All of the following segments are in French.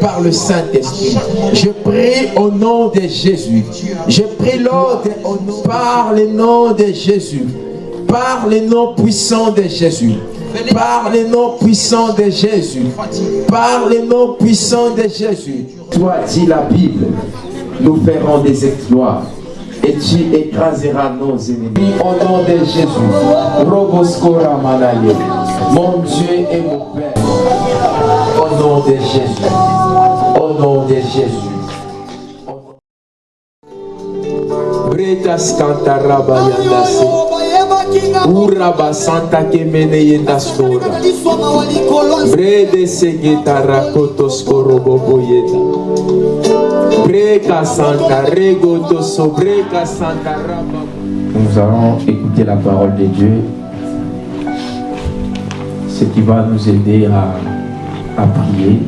par le Saint-Esprit. Je prie au nom de Jésus. Je prie l'ordre par le nom de Jésus. Par le nom puissant de Jésus. Par le nom puissant de Jésus. Par le nom puissant de Jésus. Toi, dit la Bible, nous ferons des exploits et tu écraseras nos ennemis. Au nom de Jésus, mon Dieu et mon Père, nom de Jésus, au nom de Jésus. Bretas kantaraba yandase. Uraba santa kemene yenda stora. Brede segeta rakotos korobobo. Breka santa regoto sobreka santa raba. Nous allons écouter la parole de Dieu, ce qui va nous aider à, à prier.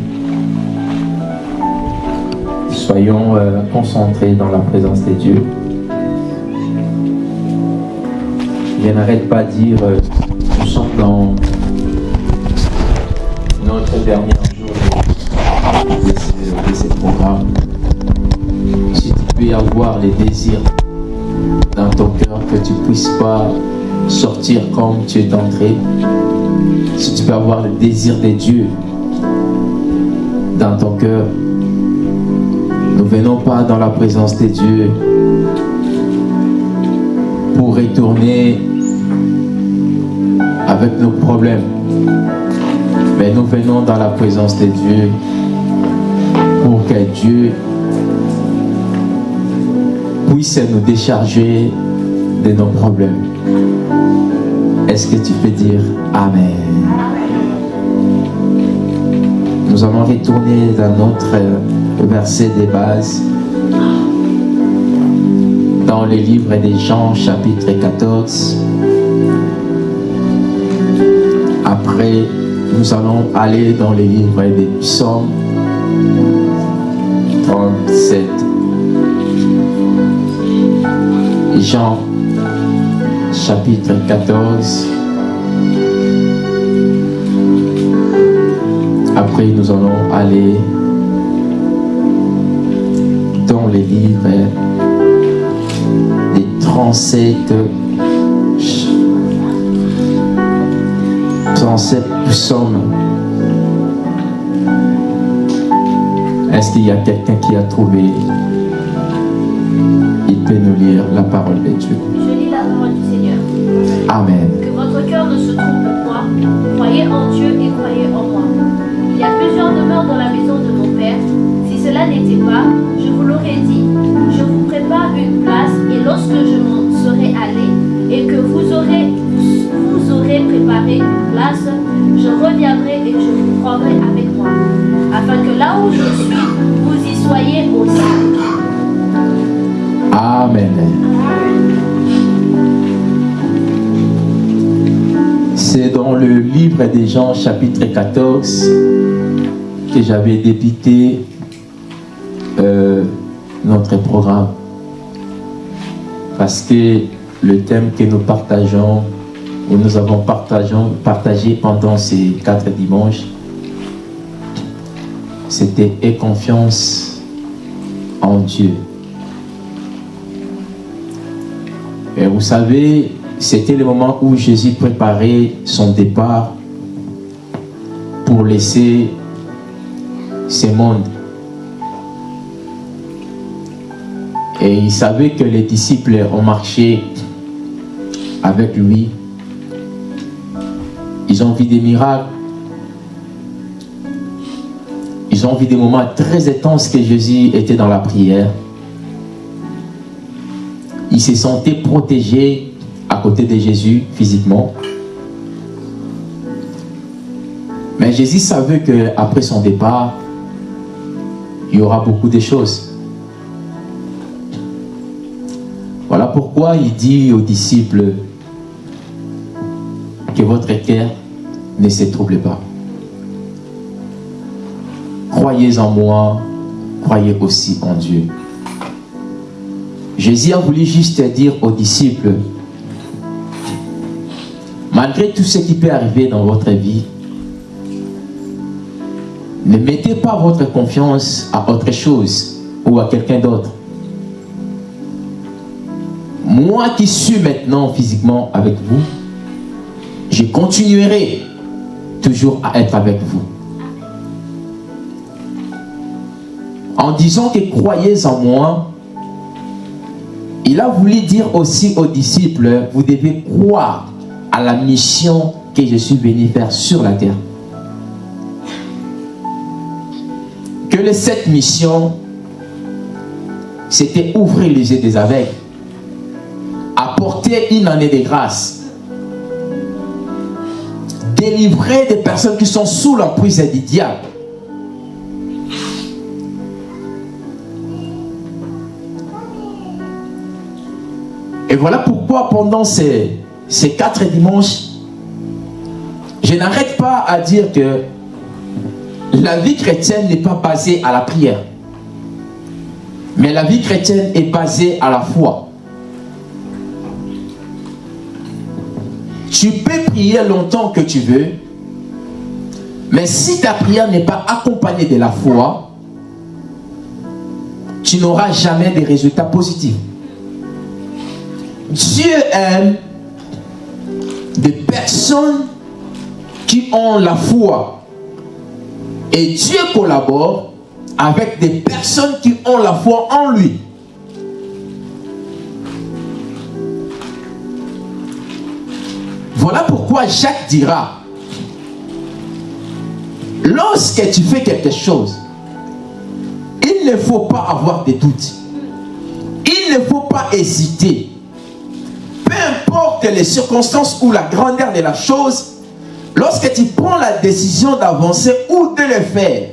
Soyons euh, concentrés dans la présence de Dieu. Je n'arrête pas de dire, euh, nous sommes dans notre dernier jour de ce, programme. Si tu peux avoir les désirs dans ton cœur, que tu ne puisses pas sortir comme tu es entré. Si tu peux avoir le désir de Dieu dans ton cœur, nous venons pas dans la présence de Dieu pour retourner avec nos problèmes. Mais nous venons dans la présence de Dieu pour que Dieu puisse nous décharger de nos problèmes. Est-ce que tu peux dire Amen? Nous allons retourner dans notre verset de base dans le livre des Jean chapitre 14. Après, nous allons aller dans le livre des psaumes 37. Jean chapitre 14. Après, nous allons aller dans les livres des 37 37 psaumes. Est-ce qu'il y a quelqu'un qui a trouvé? Il peut nous lire la parole de Dieu. Je lis la parole du Seigneur. Amen. Que votre cœur ne se trompe point. Croyez en Dieu et croyez en moi. Y a plusieurs demeures dans la maison de mon Père. Si cela n'était pas, je vous l'aurais dit. Je vous prépare une place et lorsque je m'en serai allé et que vous aurez, vous aurez préparé une place, je reviendrai et je vous prendrai avec moi. Afin que là où je suis, vous y soyez aussi. Amen. C'est dans le livre des Jean chapitre 14 que j'avais débuté euh, notre programme. Parce que le thème que nous partageons, ou nous avons partagé pendant ces quatre dimanches, c'était « Aie confiance en Dieu ». Et vous savez, c'était le moment où Jésus préparait son départ pour laisser ce monde. Et il savait que les disciples ont marché avec lui. Ils ont vu des miracles. Ils ont vu des moments très intenses que Jésus était dans la prière. Il se sentait protégé à côté de Jésus physiquement. Mais Jésus savait qu'après son départ, il y aura beaucoup de choses. Voilà pourquoi il dit aux disciples que votre cœur ne se trouble pas. Croyez en moi, croyez aussi en Dieu. Jésus a voulu juste dire aux disciples, malgré tout ce qui peut arriver dans votre vie, Ne mettez pas votre confiance à autre chose ou à quelqu'un d'autre. Moi qui suis maintenant physiquement avec vous, je continuerai toujours à être avec vous. En disant que croyez en moi, il a voulu dire aussi aux disciples, vous devez croire à la mission que je suis venu faire sur la terre. Que cette mission, c'était ouvrir les yeux des aveugles, apporter une année de grâce, délivrer des personnes qui sont sous l'emprise du diable. Et voilà pourquoi pendant ces, ces quatre dimanches, je n'arrête pas à dire que la vie chrétienne n'est pas basée à la prière. Mais la vie chrétienne est basée à la foi. Tu peux prier longtemps que tu veux, mais si ta prière n'est pas accompagnée de la foi, tu n'auras jamais de résultats positifs. Dieu aime des personnes qui ont la foi. Et Dieu collabore avec des personnes qui ont la foi en lui. Voilà pourquoi Jacques dira, lorsque tu fais quelque chose, il ne faut pas avoir de doutes. Il ne faut pas hésiter. Peu importe les circonstances ou la grandeur de la chose, lorsque tu prends la décision d'avancer ou de le faire,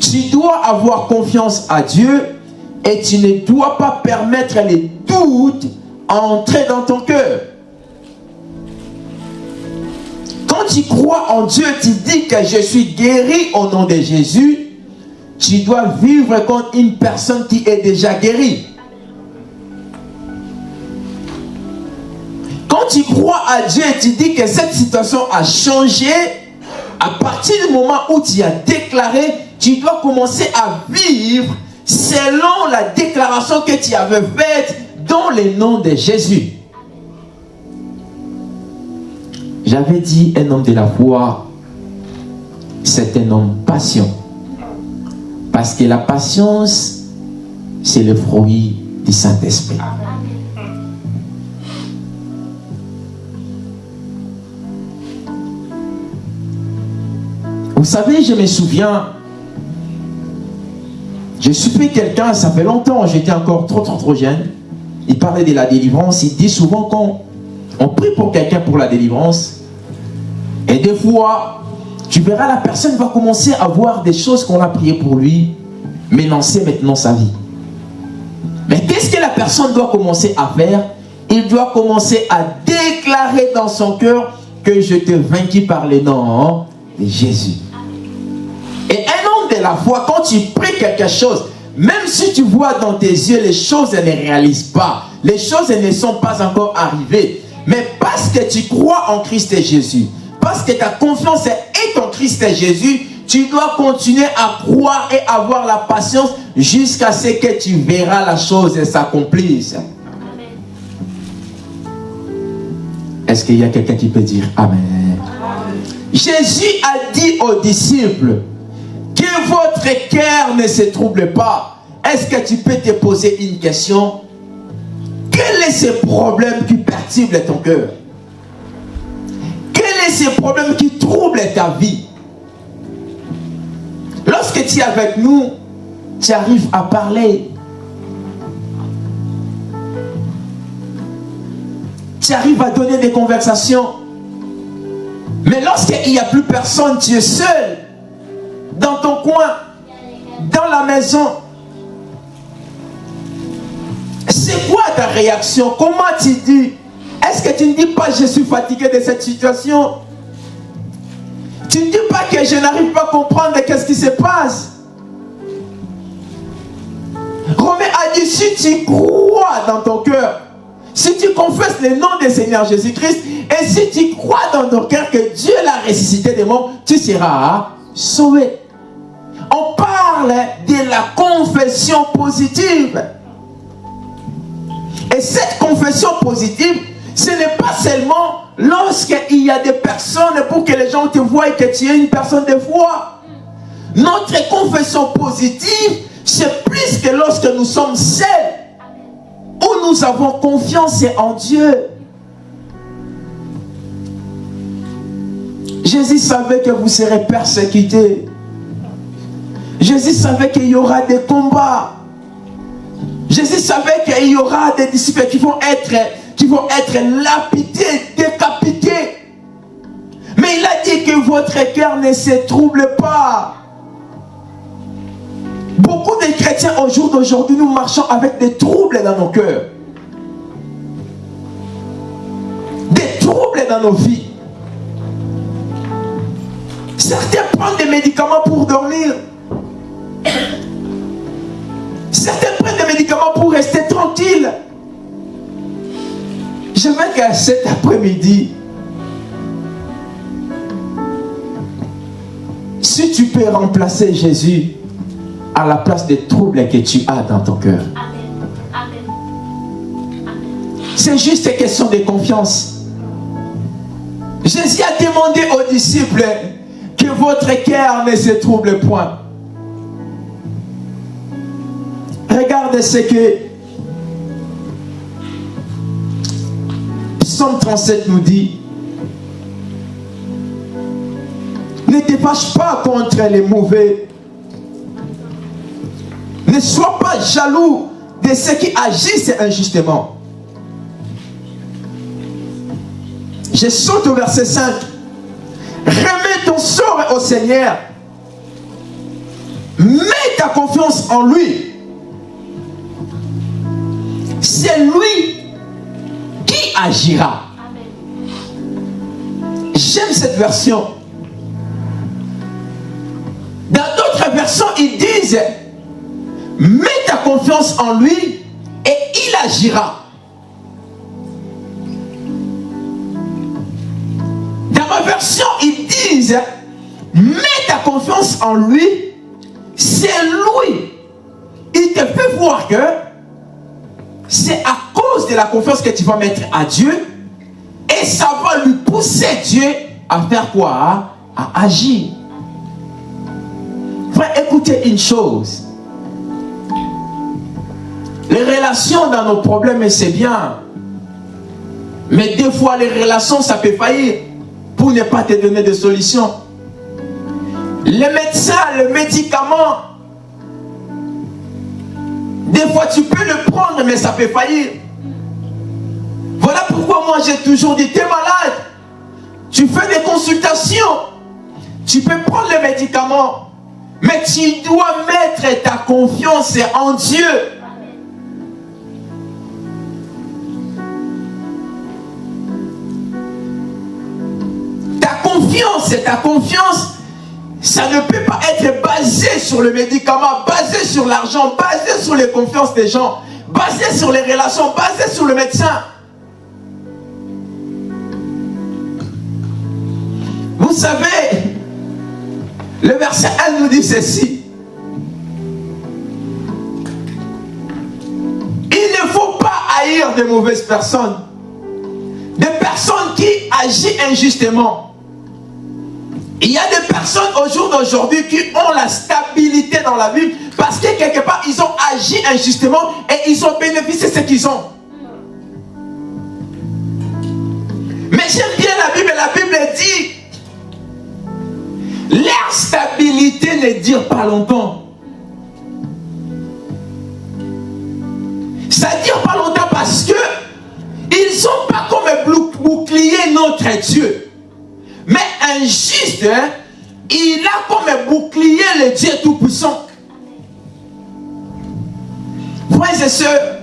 tu dois avoir confiance à Dieu et tu ne dois pas permettre les doutes entrer dans ton cœur. Quand tu crois en Dieu, tu dis que je suis guéri au nom de Jésus, tu dois vivre comme une personne qui est déjà guérie. Tu crois à Dieu et tu dis que cette situation a changé, à partir du moment où tu as déclaré, tu dois commencer à vivre selon la déclaration que tu avais faite dans le nom de Jésus. J'avais dit un homme de la foi, c'est un homme patient. Parce que la patience, c'est le fruit du Saint-Esprit. Savez, je me souviens, je suis quelqu'un, ça fait longtemps, j'étais encore trop, trop, trop jeune. Il parlait de la délivrance, il dit souvent qu'on on prie pour quelqu'un pour la délivrance, et des fois, tu verras la personne va commencer à voir des choses qu'on a priées pour lui, menacer maintenant sa vie. Mais qu'est-ce que la personne doit commencer à faire? Il doit commencer à déclarer dans son cœur que je te vaincu par les noms de Jésus. La foi, quand tu pries quelque chose, même si tu vois dans tes yeux les choses ne réalisent pas, les choses ne sont pas encore arrivées, mais parce que tu crois en Christ et Jésus, parce que ta confiance est en Christ et Jésus, tu dois continuer à croire et avoir la patience jusqu'à ce que tu verras la chose s'accomplisse. Est-ce qu'il y a quelqu'un qui peut dire Amen. Jésus a dit aux disciples que votre cœur ne se trouble pas. Est-ce que tu peux te poser une question? Quel est ce problème qui perturbe ton cœur? Quel est ce problème qui trouble ta vie? Lorsque tu es avec nous, tu arrives à parler. Tu arrives à donner des conversations. Mais lorsqu'il n'y a plus personne, tu es seul, dans ton coin, dans la maison. C'est quoi ta réaction? Comment tu dis? Est-ce que tu ne dis pas je suis fatigué de cette situation? Tu ne dis pas que je n'arrive pas à comprendre qu'est-ce qui se passe? Romain a dit si tu crois dans ton cœur si tu confesses le nom du Seigneur Jésus-Christ et si tu crois dans ton cœur que Dieu l'a ressuscité des morts, tu seras sauvé. On parle de la confession positive. Et cette confession positive, ce n'est pas seulement lorsqu'il y a des personnes pour que les gens te voient que tu es une personne de foi. Notre confession positive, c'est plus que lorsque nous sommes seuls, où nous avons confiance en Dieu. Jésus savait que vous serez persécutés. Jésus savait qu'il y aura des combats. Jésus savait qu'il y aura des disciples qui vont être, qui vont être lapidés, décapités. Mais il a dit que votre cœur ne se trouble pas. Beaucoup de chrétiens au jour d'aujourd'hui, nous marchons avec des troubles dans nos cœurs. Des troubles dans nos vies. Certains prennent des médicaments pour dormir. Veux qu'à cet après-midi, si tu peux remplacer Jésus à la place des troubles que tu as dans ton cœur. C'est juste une question de confiance. Jésus a demandé aux disciples que votre cœur ne se trouble point. Regarde ce que Psaume 37 nous dit. Ne te fâche pas contre les mauvais. Ne sois pas jaloux de ceux qui agissent injustement. Je saute au verset 5. Remets ton sort au Seigneur. Mets ta confiance en lui. C'est lui qui agira. J'aime cette version. Dans d'autres versions, ils disent Mets ta confiance en lui et il agira. Dans ma version, ils disent Mets ta confiance en lui, c'est lui. Il te fait voir que c'est à cause de la confiance que tu vas mettre à Dieu et ça va lui pousser Dieu à faire quoi? À agir. Frère, écoutez une chose. Les relations dans nos problèmes, c'est bien. Mais des fois, les relations, ça peut faillir pour ne pas te donner de solution. Les médecins, le médicament, des fois tu peux le prendre, mais ça peut faillir. Voilà pourquoi moi j'ai toujours dit, tu es malade, tu fais des consultations, tu peux prendre les médicaments, mais tu dois mettre ta confiance en Dieu. Ta confiance, ta confiance, ça ne peut pas être basé sur le médicament, basé sur l'argent, basé sur les confiances des gens, basé sur les relations, basé sur le médecin. Vous savez, le verset 1 nous dit ceci. Il ne faut pas haïr de mauvaises personnes. Des personnes qui agissent injustement. Il y a des personnes au jour d'aujourd'hui qui ont la stabilité dans la vie parce que quelque part ils ont agi injustement et ils ont bénéficié de ce qu'ils ont. Mais j'aime bien la Bible, la Bible dit leur stabilité ne dure pas longtemps. Ça ne dure pas longtemps parce que ils sont pas comme un bouclier notre Dieu. Mais un juste, hein, il a comme un bouclier le Dieu Tout-Puissant. Frères et sœurs,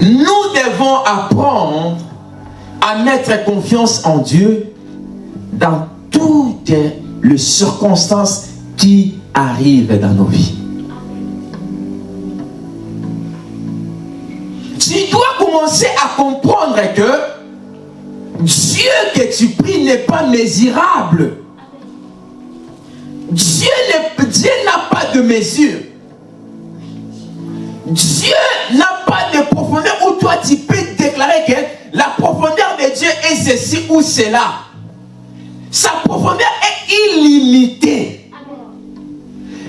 nous devons apprendre à mettre confiance en Dieu dans toutes les circonstances qui arrivent dans nos vies. Tu dois commencer à comprendre que Dieu que tu pries n'est pas mesurable. Dieu n'a pas de mesure. Dieu n'a pas de profondeur où toi tu peux déclarer que la profondeur de Dieu est ceci ou cela. Sa profondeur est illimitée.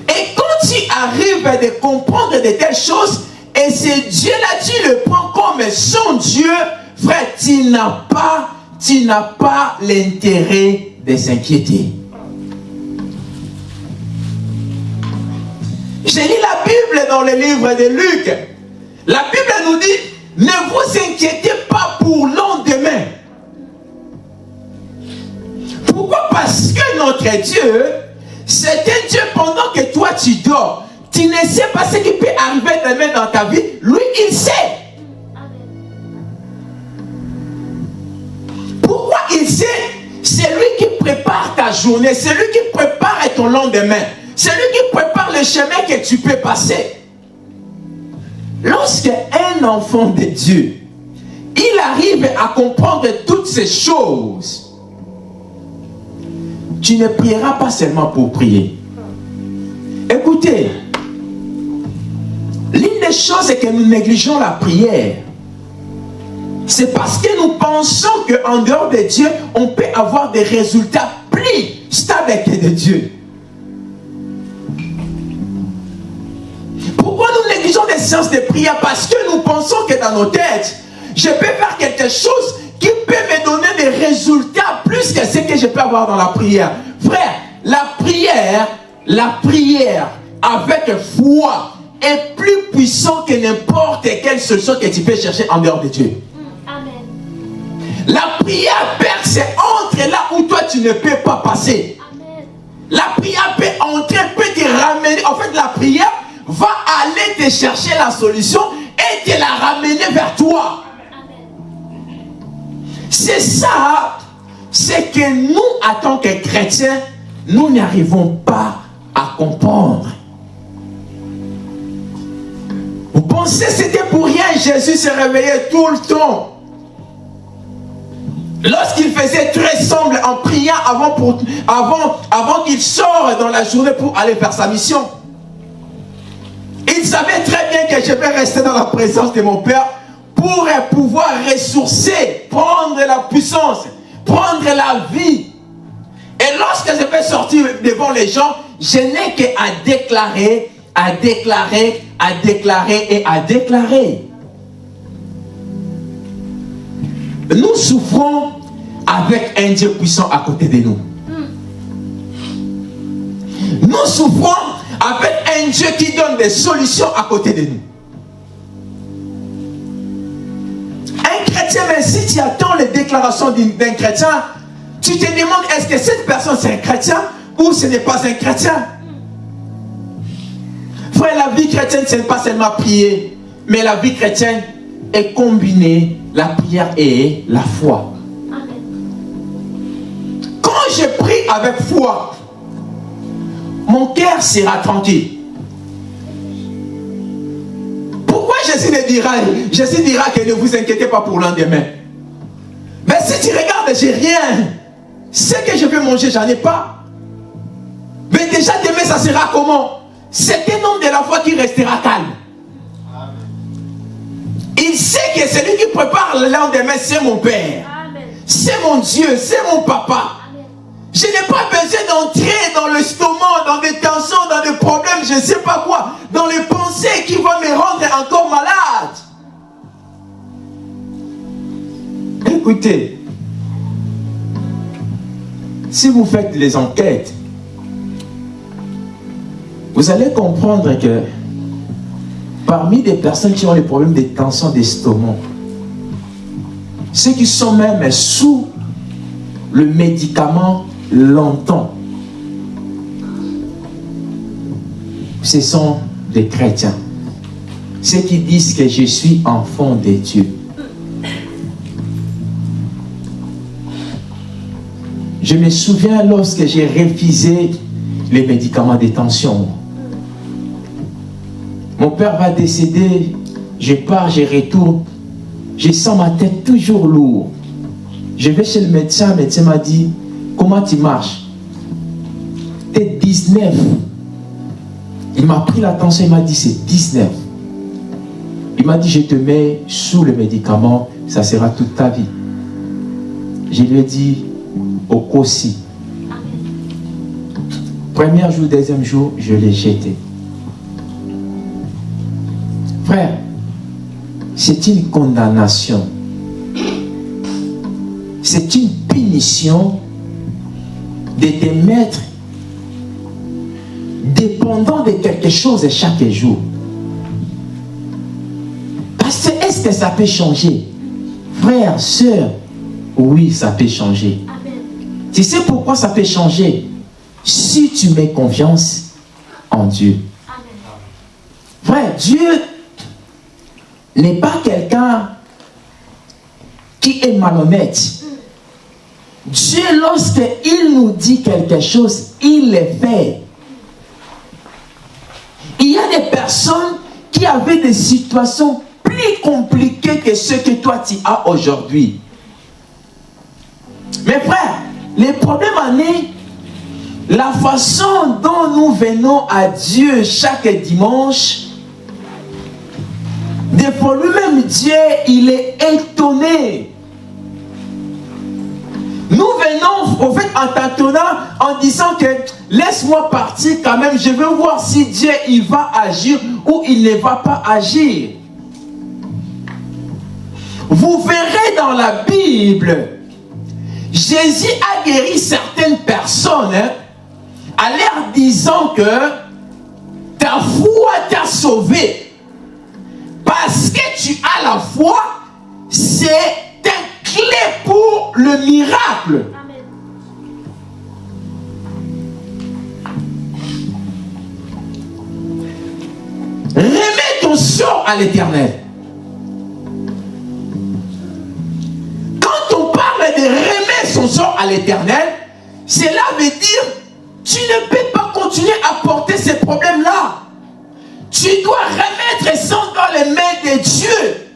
Et quand tu arrives à comprendre de telles choses, et c'est Dieu-là, tu le prends comme son Dieu, frère, tu n'as pas, tu n'as pas l'intérêt de s'inquiéter. J'ai lu la Bible dans le livre de Luc. La Bible nous dit, ne vous inquiétez pas pour lendemain. Pourquoi? Parce que notre Dieu, c'est un Dieu pendant que toi tu dors. Tu ne sais pas ce qui peut arriver demain dans ta vie. Lui, il sait. Il sait C'est lui qui prépare ta journée. C'est lui qui prépare ton lendemain. C'est lui qui prépare le chemin que tu peux passer. Lorsque un enfant de Dieu, il arrive à comprendre toutes ces choses, tu ne prieras pas seulement pour prier. Écoutez, l'une des choses est que nous négligeons la prière. C'est parce que nous pensons qu'en dehors de Dieu, on peut avoir des résultats plus stables que de Dieu. Pourquoi nous négligeons des séances de prière? Parce que nous pensons que dans nos têtes, je peux faire quelque chose qui peut me donner des résultats plus que ce que je peux avoir dans la prière. Frère, la prière, la prière avec foi est plus puissant que n'importe quelle solution que tu peux chercher en dehors de Dieu. La prière perce entre là où toi tu ne peux pas passer. La prière peut entrer, peut te ramener. En fait, la prière va aller te chercher la solution et te la ramener vers toi. C'est ça, c'est que nous, en tant que chrétiens, nous n'arrivons pas à comprendre. Vous pensez que c'était pour rien, Jésus se réveillait tout le temps. Lorsqu'il faisait très sombre en priant avant, avant, avant qu'il sorte dans la journée pour aller faire sa mission. Il savait très bien que je vais rester dans la présence de mon Père pour pouvoir ressourcer, prendre la puissance, prendre la vie. Et lorsque je vais sortir devant les gens, je n'ai qu'à déclarer, à déclarer, à déclarer et à déclarer. Nous souffrons avec un Dieu puissant à côté de nous. Nous souffrons avec un Dieu qui donne des solutions à côté de nous. Un chrétien, mais si tu attends les déclarations d'un chrétien, tu te demandes est-ce que cette personne c'est un chrétien ou ce n'est pas un chrétien? Frère, la vie chrétienne, ce n'est pas seulement prier, mais la vie chrétienne est combinée la prière et la foi. Quand je prie avec foi, mon cœur sera tranquille. Pourquoi Jésus ne dira, Jésus dira que ne vous inquiétez pas pour lendemain? Mais si tu regardes, j'ai rien. Ce que je vais manger, j'en ai pas. Mais déjà demain, ça sera comment? C'est un homme de la foi qui restera calme. Il sait que celui qui prépare le lendemain, c'est mon Père. C'est mon Dieu, c'est mon papa. Je n'ai pas besoin d'entrer dans le stomac, dans des tensions, dans des problèmes, je ne sais pas quoi, dans les pensées qui vont me rendre encore malade. Écoutez, si vous faites les enquêtes, vous allez comprendre que parmi des personnes qui ont les problèmes de tension d'estomac, ceux qui sont même sous le médicament longtemps, ce sont des chrétiens. Ceux qui disent que je suis enfant de Dieu. Je me souviens lorsque j'ai refusé les médicaments de tension. Mon père va décéder, je pars, je retourne. Je sens ma tête toujours lourde. Je vais chez le médecin, le médecin m'a dit, comment tu marches? Tête 19. Il m'a pris l'attention, il m'a dit c'est 19. Il m'a dit je te mets sous le médicament, ça sera toute ta vie. Je lui ai dit au COSI. Premier jour, deuxième jour, je l'ai jeté. Frère, c'est une condamnation. C'est une punition de te mettre dépendant de quelque chose chaque jour. Parce que est-ce que ça peut changer? Frère, soeur, oui, ça peut changer. Tu sais pourquoi ça peut changer? Si tu mets confiance en Dieu. Frère, Dieu n'est pas quelqu'un qui est malhonnête. Dieu, lorsqu'il nous dit quelque chose, il le fait. Il y a des personnes qui avaient des situations plus compliquées que ce que toi tu as aujourd'hui. Mais frère, les problèmes en est la façon dont nous venons à Dieu chaque dimanche. Des fois, lui-même, Dieu, il est étonné. Nous venons, au fait, en tâtonnant, en disant que laisse-moi partir quand même, je veux voir si Dieu, il va agir ou il ne va pas agir. Vous verrez dans la Bible, Jésus a guéri certaines personnes hein, en leur disant que ta foi t'a sauvé. Parce que tu as la foi, c'est une clé pour le miracle. Remets ton sort à l'éternel. Quand on parle de remettre son sort à l'éternel, cela veut dire tu ne peux pas continuer à porter ces problèmes-là. Tu dois remettre ça dans les mains de Dieu.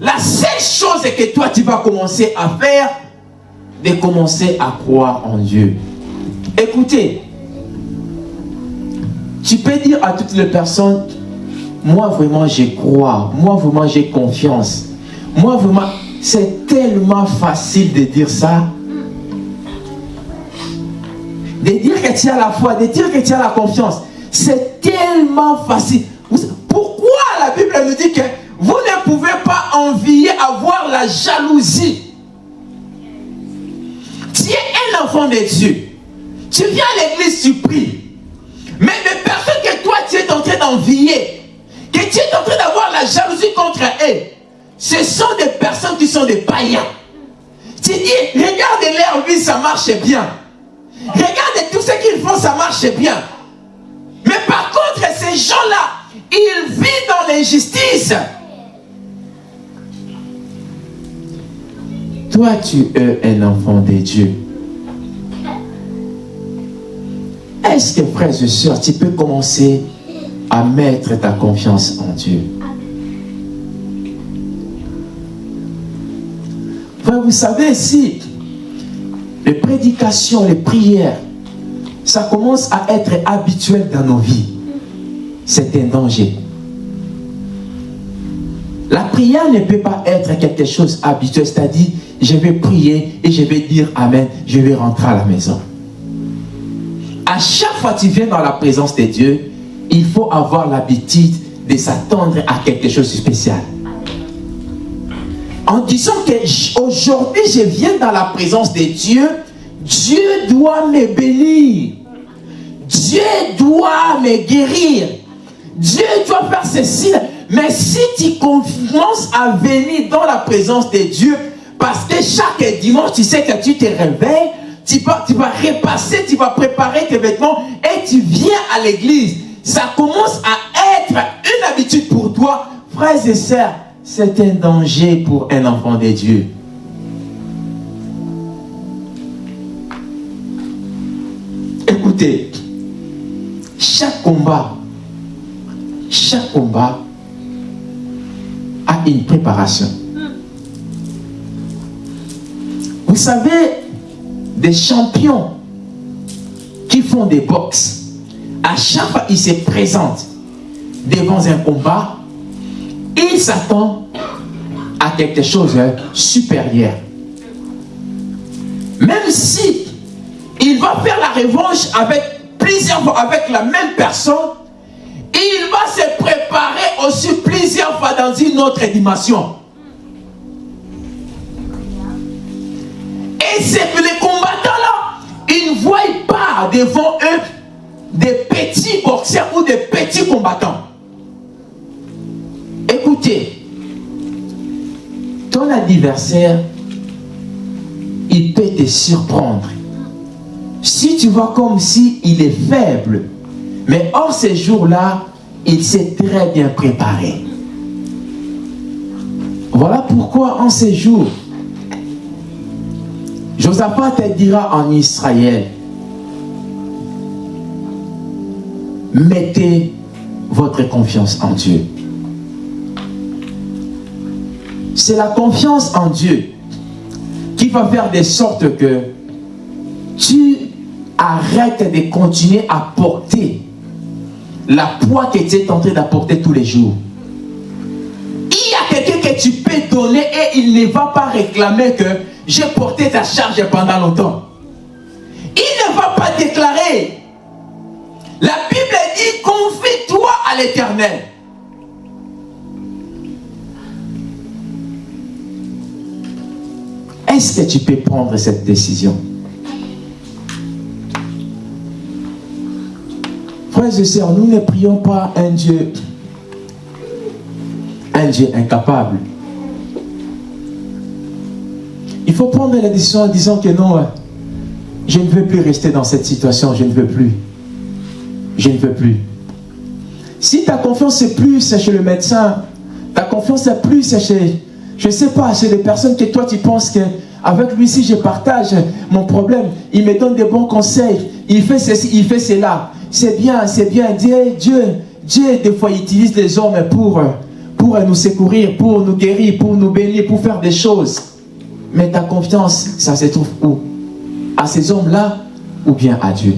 La seule chose que toi tu vas commencer à faire, de commencer à croire en Dieu. Écoutez, tu peux dire à toutes les personnes, moi vraiment je crois, moi vraiment j'ai confiance. Moi vraiment, c'est tellement facile de dire ça. De dire que tu as la foi, de dire que tu as la confiance. C'est tellement facile. La Bible nous dit que vous ne pouvez pas envier avoir la jalousie Tu es un enfant de Dieu. Tu viens à l'église, tu pries. Mais les personnes que toi tu es en train d'envier, que tu es en train d'avoir la jalousie contre eux, ce sont des personnes qui sont des païens. Tu dis, regarde leur vie, ça marche bien. Regarde tout ce qu'ils font, ça marche bien. Mais par contre, ces gens-là, ils vivent dans l'injustice. Toi, tu es un enfant de Dieu. Est-ce que, frères et sœurs, tu peux commencer à mettre ta confiance en Dieu? Frère, vous savez, si les prédications, les prières, ça commence à être habituel dans nos vies, c'est un danger. La prière ne peut pas être quelque chose habituel, c'est-à-dire, je vais prier et je vais dire Amen, je vais rentrer à la maison. À chaque fois que tu viens dans la présence de Dieu, il faut avoir l'habitude de s'attendre à quelque chose de spécial. En disant que aujourd'hui je viens dans la présence de Dieu, Dieu doit me bénir. Dieu doit me guérir. Dieu doit faire ceci. Mais si tu commences à venir dans la présence de Dieu, parce que chaque dimanche, tu sais que tu te réveilles, tu vas, tu vas repasser, tu vas préparer tes vêtements et tu viens à l'église. Ça commence à être une habitude pour toi. Frères et sœurs, c'est un danger pour un enfant de Dieu. Écoutez, chaque combat, chaque combat a une préparation. Vous savez, des champions qui font des box, à chaque fois qu'il se présente devant un combat, il s'attend à quelque chose de supérieur. Même si il va faire la revanche avec plusieurs avec la même personne, il va se préparer aussi plusieurs fois dans une autre dimension. Et c'est que les combattants-là, ils ne voient pas devant eux des petits boxeurs ou des petits combattants. Écoutez, ton adversaire, il peut te surprendre. Si tu vois comme si il est faible, mais hors ces jours-là, il s'est très bien préparé. Voilà pourquoi en ces jours, Josaphat te dira en Israël, mettez votre confiance en Dieu. C'est la confiance en Dieu qui va faire de sorte que tu arrêtes de continuer à porter la poids que tu es en train d'apporter tous les jours. Il y a quelqu'un que tu peux donner et il ne va pas réclamer que j'ai porté ta charge pendant longtemps. Il ne va pas déclarer. La Bible dit confie-toi à l'éternel. Est-ce que tu peux prendre cette décision? Nous ne prions pas un Dieu, un Dieu incapable. Il faut prendre la décision en disant que non, je ne veux plus rester dans cette situation, je ne veux plus. Je ne veux plus. Si ta confiance est plus chez le médecin, ta confiance est plus chez, je ne sais pas, chez les personnes que toi tu penses que avec lui si je partage mon problème, il me donne des bons conseils, il fait ceci, il fait cela. C'est bien, c'est bien. Dieu, Dieu, Dieu, des fois, utilise les hommes pour, pour nous secourir, pour nous guérir, pour nous bénir, pour faire des choses. Mais ta confiance, ça se trouve où? À ces hommes-là ou bien à Dieu?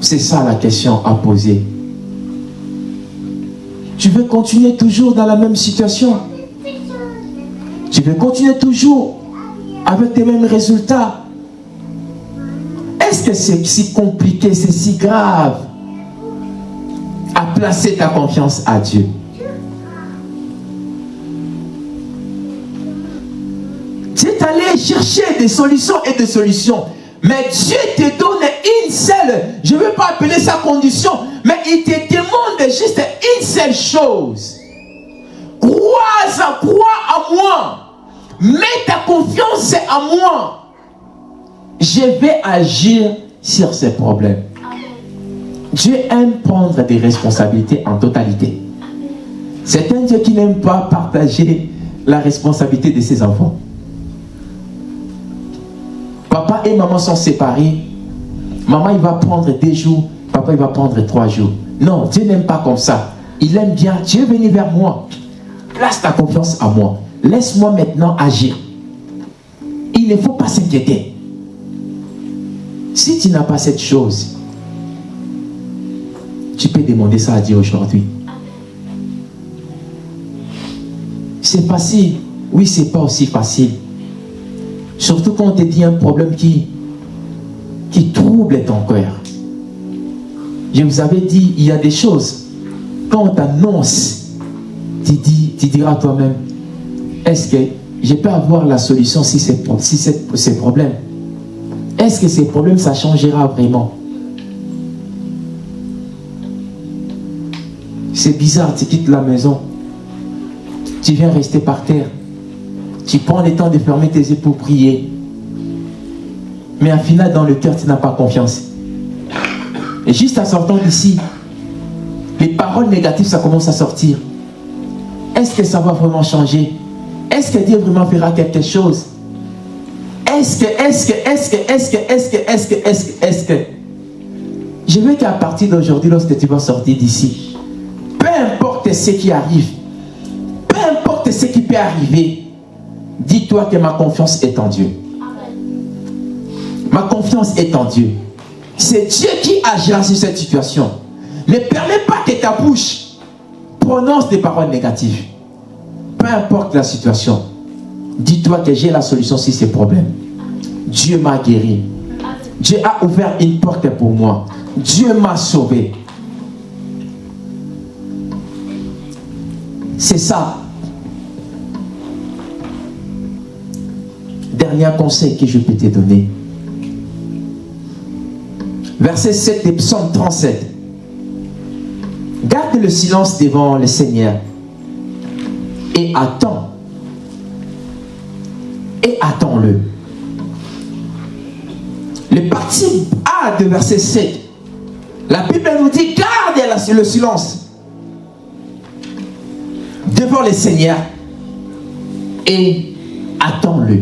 C'est ça la question à poser. Tu veux continuer toujours dans la même situation? Tu veux continuer toujours avec tes mêmes résultats? Est-ce que c'est si compliqué, c'est si grave à placer ta confiance à Dieu? Tu es allé chercher des solutions et des solutions. Mais Dieu te donne une seule, je ne veux pas appeler ça condition, mais il te juste une seule chose. Crois à, crois à moi. Mets ta confiance à moi je vais agir sur ces problèmes. Dieu aime prendre des responsabilités en totalité. C'est un Dieu qui n'aime pas partager la responsabilité de ses enfants. Papa et maman sont séparés. Maman, il va prendre deux jours. Papa, il va prendre trois jours. Non, Dieu n'aime pas comme ça. Il aime bien. Dieu venir vers moi. Place ta confiance à moi. Laisse-moi maintenant agir. Il ne faut pas s'inquiéter. Si tu n'as pas cette chose, tu peux demander ça à Dieu aujourd'hui. C'est facile. Oui, c'est pas aussi facile. Surtout quand on te dit un problème qui, qui trouble ton cœur. Je vous avais dit, il y a des choses, quand on t'annonce, tu, tu diras toi-même, est-ce que je peux avoir la solution si c'est si ces problèmes? Est-ce que ces problèmes, ça changera vraiment? C'est bizarre, tu quittes la maison. Tu viens rester par terre. Tu prends le temps de fermer tes yeux pour prier. Mais au final, dans le cœur, tu n'as pas confiance. Et juste en sortant d'ici, les paroles négatives, ça commence à sortir. Est-ce que ça va vraiment changer? Est-ce que Dieu vraiment fera quelque chose? Est-ce que, est-ce que, est-ce que, est-ce que, est-ce que, est-ce que, est-ce que, est-ce que? Je veux qu'à partir d'aujourd'hui, lorsque tu vas sortir d'ici, peu importe ce qui arrive, peu importe ce qui peut arriver, dis-toi que ma confiance est en Dieu. Ma confiance est en Dieu. C'est Dieu qui agira sur cette situation. Ne permets pas que ta bouche prononce des paroles négatives. Peu importe la situation. Dis-toi que j'ai la solution sur ces problèmes. Dieu m'a guéri. Dieu a ouvert une porte pour moi. Dieu m'a sauvé. C'est ça. Dernier conseil que je peux te donner. Verset 7 de Psaume 37. Garde le silence devant le Seigneur et attends. Et attends-le. Le parti A de verset 7, la Bible nous dit garde le silence devant le Seigneur et attends-le.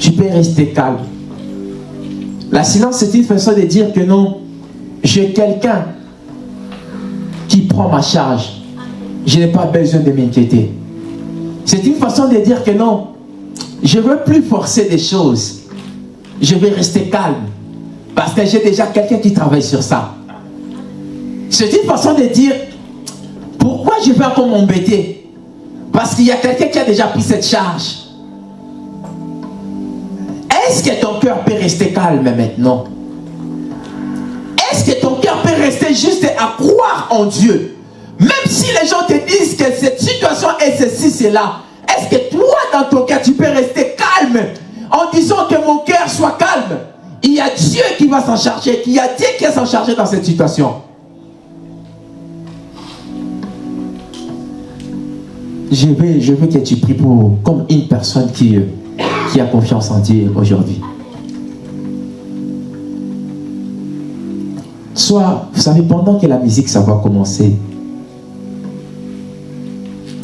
Tu peux rester calme. La silence, c'est une façon de dire que non, j'ai quelqu'un qui prend ma charge. Je n'ai pas besoin de m'inquiéter. C'est une façon de dire que non, je ne veux plus forcer des choses. Je vais rester calme. Parce que j'ai déjà quelqu'un qui travaille sur ça. C'est une façon de dire, pourquoi je vais encore m'embêter? Parce qu'il y a quelqu'un qui a déjà pris cette charge. Est-ce que ton cœur peut rester calme maintenant? Est-ce que ton cœur peut rester juste à croire en Dieu? Même si les gens te disent que cette situation est ceci, cela, est-ce que toi, dans ton cœur, tu peux rester calme en disant que mon cœur soit calme? Il y a Dieu qui va s'en charger, il y a Dieu qui va s'en charger dans cette situation. Je veux, que tu pries pour, comme une personne qui, euh, qui a confiance en Dieu aujourd'hui. Soit, vous savez, pendant que la musique, ça va commencer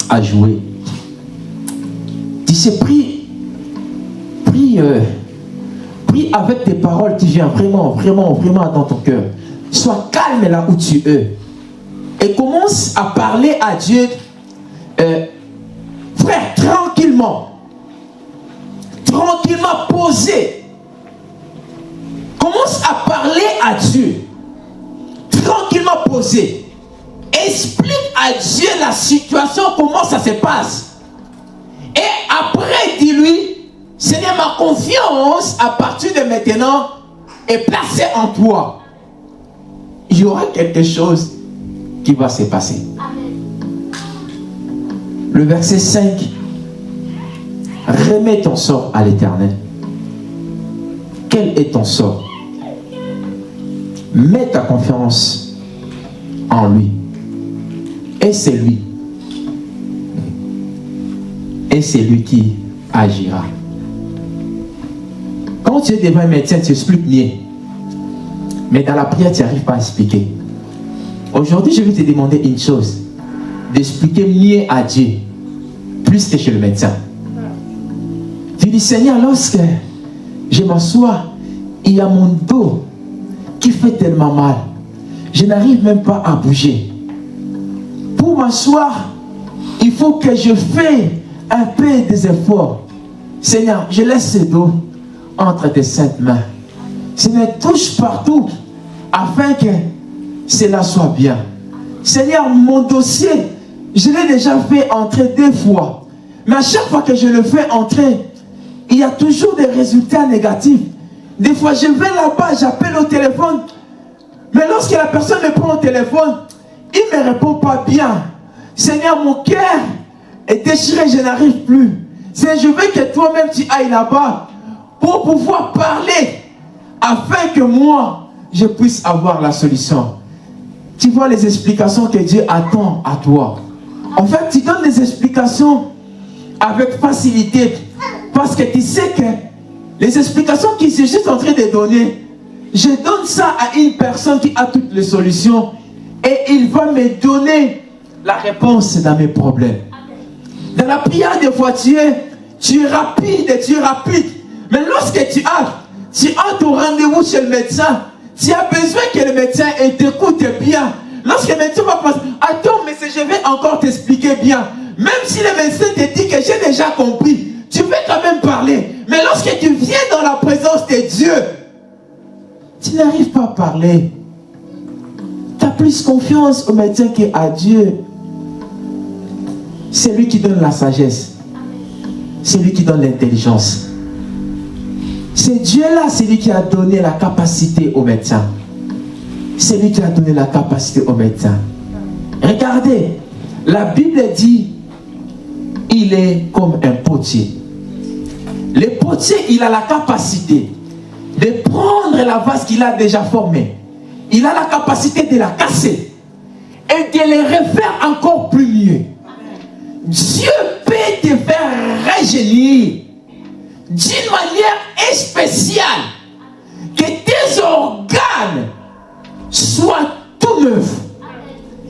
à jouer, tu sais, prie, prie, euh, prie avec des paroles qui viennent vraiment, vraiment, vraiment dans ton cœur. Sois calme là où tu es. Et commence à parler à Dieu, Commence à parler à Dieu. Tranquillement posé. Explique à Dieu la situation, comment ça se passe. Et après, dis-lui, Seigneur, ma confiance à partir de maintenant est placée en toi. Il y aura quelque chose qui va se passer. Le verset 5 Remets ton sort à l'éternel. Quel est ton sort? Mets ta confiance en lui. Et c'est lui. Et c'est lui qui agira. Quand tu es devant un médecin, tu expliques mieux. Mais dans la prière, tu n'arrives pas à expliquer. Aujourd'hui, je vais te demander une chose. D'expliquer mieux à Dieu. Plus que chez le médecin. Tu dis, Seigneur, lorsque je m'assois, il y a mon dos qui fait tellement mal. Je n'arrive même pas à bouger. Pour m'asseoir, il faut que je fasse un peu des efforts. Seigneur, je laisse ce dos entre tes saintes mains. Seigneur, touche partout afin que cela soit bien. Seigneur, mon dossier, je l'ai déjà fait entrer deux fois. Mais à chaque fois que je le fais entrer, il y a toujours des résultats négatifs. Des fois, je vais là-bas, j'appelle au téléphone. Mais lorsque la personne me prend au téléphone, il ne me répond pas bien. Seigneur, mon cœur est déchiré, je n'arrive plus. Seigneur, je veux que toi-même tu ailles là-bas pour pouvoir parler afin que moi, je puisse avoir la solution. Tu vois les explications que Dieu attend à toi. En fait, tu donnes des explications avec facilité. Parce que tu sais que les explications qu'il est juste en train de donner, je donne ça à une personne qui a toutes les solutions et il va me donner la réponse dans mes problèmes. Dans la prière des fois, tu es, tu es rapide, tu es rapide. Mais lorsque tu as, tu as rendez-vous chez le médecin, tu as besoin que le médecin t'écoute bien. Lorsque le médecin va passer, attends, mais je vais encore t'expliquer bien. Même si le médecin te dit que j'ai déjà compris, tu peux quand même parler. Mais lorsque tu viens dans la présence de Dieu, tu n'arrives pas à parler. Tu as plus confiance au médecin qu'à Dieu. C'est lui qui donne la sagesse. C'est lui qui donne l'intelligence. C'est Dieu-là, c'est lui qui a donné la capacité au médecin. C'est lui qui a donné la capacité au médecin. Regardez, la Bible dit, il est comme un potier. Le potier, il a la capacité de prendre la vase qu'il a déjà formée. Il a la capacité de la casser et de les refaire encore plus mieux. Dieu peut te faire rajeunir d'une manière spéciale que tes organes soient tout neufs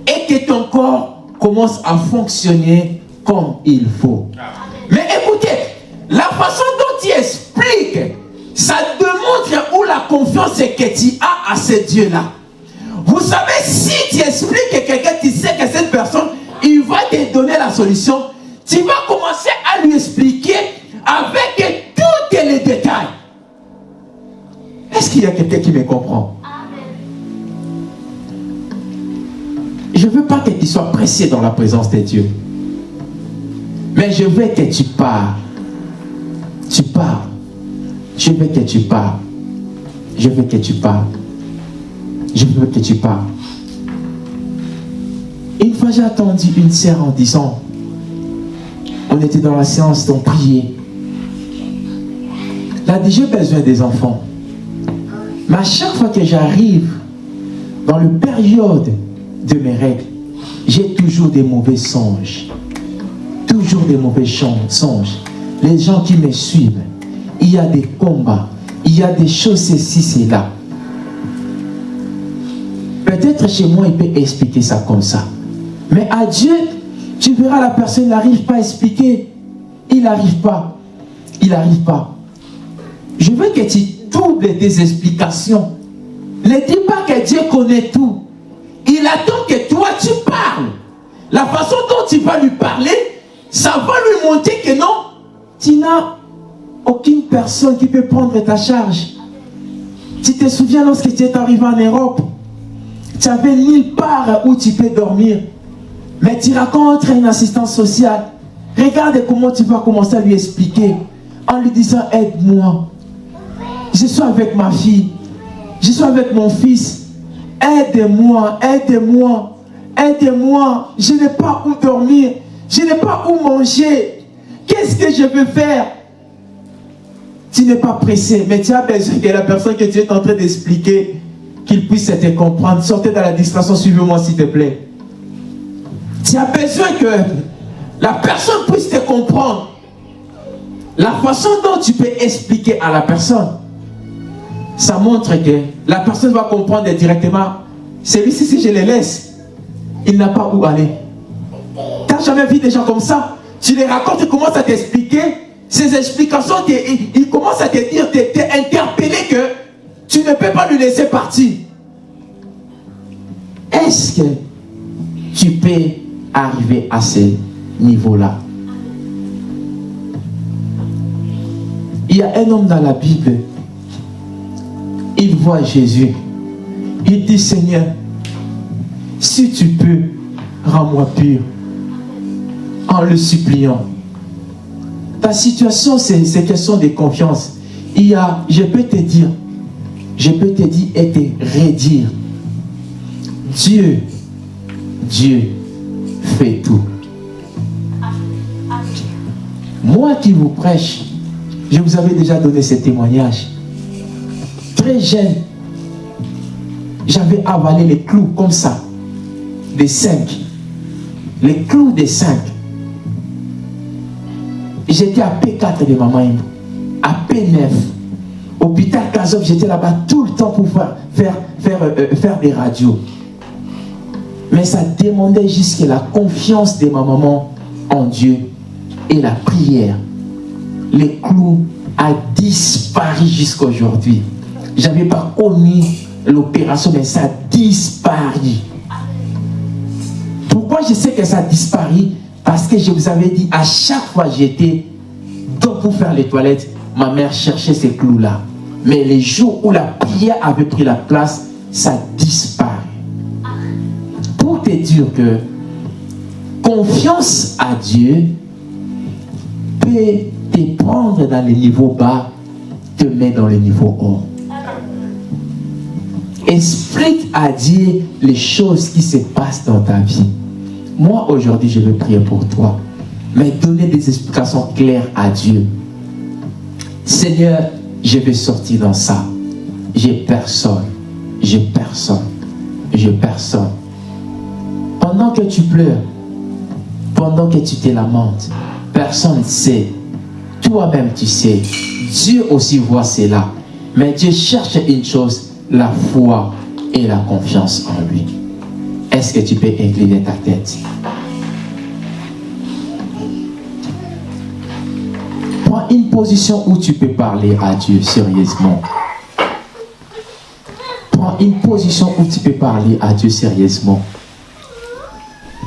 et que ton corps commence à fonctionner comme il faut. Mais écoutez, la façon dont tu expliques, ça démontre où la confiance que tu as à ce Dieu-là. Vous savez, si tu expliques à quelqu'un, tu sais que cette personne, il va te donner la solution, tu vas commencer à lui expliquer avec tous les détails. Est-ce qu'il y a quelqu'un qui me comprend? Je ne veux pas que tu sois pressé dans la présence de Dieu. Mais je veux que tu pars. Tu pars. Je veux que tu pars. Je veux que tu pars. Je veux que tu pars. Une fois j'ai attendu une sœur en disant, on était dans la séance d'en prier. Elle a dit, j'ai besoin des enfants. Mais à chaque fois que j'arrive dans le période de mes règles, j'ai toujours des mauvais songes. Toujours des mauvais songes. Les gens qui me suivent, il y a des combats, il y a des choses ceci, c'est là. Peut-être chez moi, il peut expliquer ça comme ça. Mais à Dieu, tu verras la personne n'arrive pas à expliquer. Il n'arrive pas. Il n'arrive pas. Je veux que tu doubles tes explications. Ne dis pas que Dieu connaît tout. Il attend que toi tu parles. La façon dont tu vas lui parler, ça va lui montrer que non, tu n'as aucune personne qui peut prendre ta charge. Tu te souviens lorsque tu es arrivé en Europe, tu n'avais nulle part où tu peux dormir. Mais tu rencontres une assistance sociale. Regarde comment tu vas commencer à lui expliquer en lui disant aide-moi. Je suis avec ma fille. Je suis avec mon fils. Aide-moi, aide-moi, aide-moi. Je n'ai pas où dormir. Je n'ai pas où manger. Qu'est-ce que je peux faire? Tu n'es pas pressé, mais tu as besoin que la personne que tu es en train d'expliquer, qu'il puisse te comprendre. Sortez dans la distraction, suivez-moi s'il te plaît. Tu as besoin que la personne puisse te comprendre. La façon dont tu peux expliquer à la personne, ça montre que la personne va comprendre directement. Celui-ci, si je le laisse, il n'a pas où aller. Jamais vu des gens comme ça Tu les racontes, tu commences à t'expliquer. Ces explications, il, commence à te dire, t'es interpellé que tu ne peux pas lui laisser partir. Est-ce que tu peux arriver à ce niveau-là? Il y a un homme dans la Bible, il voit Jésus. Il dit, Seigneur, si tu peux, rends-moi pur. En le suppliant. Ta situation, c'est question de confiance. Il y a, je peux te dire, je peux te dire et te redire. Dieu, Dieu fait tout. Moi qui vous prêche, je vous avais déjà donné ce témoignage. Très jeune, j'avais avalé les clous comme ça, des cinq. Les clous des cinq. J'étais à P4 de maman, à P9. Hôpital Kazov, j'étais là-bas tout le temps pour faire, faire, faire, euh, faire des radios. Mais ça demandait juste la confiance de ma maman en Dieu et la prière. Les clous a disparu jusqu'à aujourd'hui. Je n'avais pas connu l'opération, mais ça a disparu. Pourquoi je sais que ça a disparu? Parce que je vous avais dit, à chaque fois j'étais pour faire les toilettes, ma mère cherchait ces clous-là. Mais les jours où la prière avait pris la place, ça disparaît. Pour te dire que confiance à Dieu peut te prendre dans les niveaux bas, te mettre dans les niveaux hauts. Explique à Dieu les choses qui se passent dans ta vie. Moi, aujourd'hui, je vais prier pour toi. Mais donner des explications claires à Dieu. Seigneur, je vais sortir dans ça. J'ai personne. J'ai personne. J'ai personne. Pendant que tu pleures, pendant que tu te lamentes, personne ne sait. Toi-même, tu sais. Dieu aussi voit cela. Mais Dieu cherche une chose, la foi et la confiance en lui. Est-ce que tu peux incliner ta tête? Prends une position où tu peux parler à Dieu sérieusement. Prends une position où tu peux parler à Dieu sérieusement.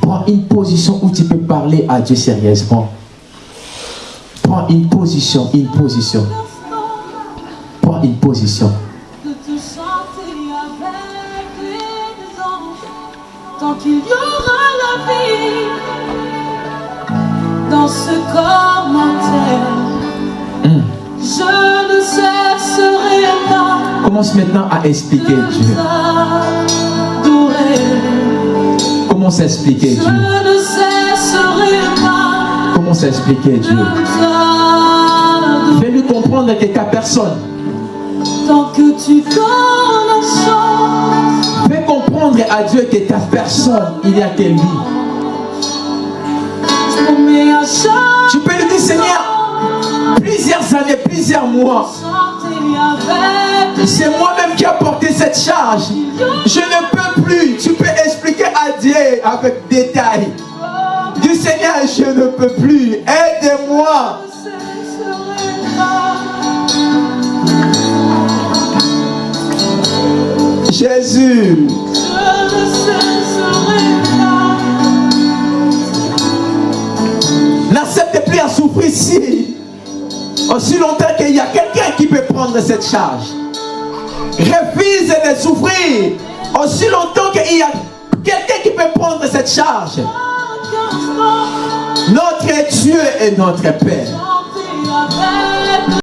Prends une position où tu peux parler à Dieu sérieusement. Prends une position, une position. Prends une position. Dans ce corps mortel. Hmm. Je ne cesserai pas Commence maintenant à expliquer Dieu. Commence à expliquer Je Dieu. ne cesserai pas Commence à expliquer Dieu. Fais-lui comprendre que ta personne. Tant que tu Fais comprendre à Dieu que ta personne, il n'y a que lui. Tu peux lui dire, Seigneur, plusieurs années, plusieurs mois, c'est moi-même qui ai porté cette charge. Je ne peux plus. Tu peux expliquer à Dieu avec détail. Dis Seigneur, je ne peux plus. Aide-moi. Jésus. Je ne cesserai N'accepte plus à souffrir ici. Aussi longtemps qu'il y a quelqu'un qui peut prendre cette charge. Refuse de souffrir. Aussi longtemps qu'il y a quelqu'un qui peut prendre cette charge. Notre Dieu est notre Père.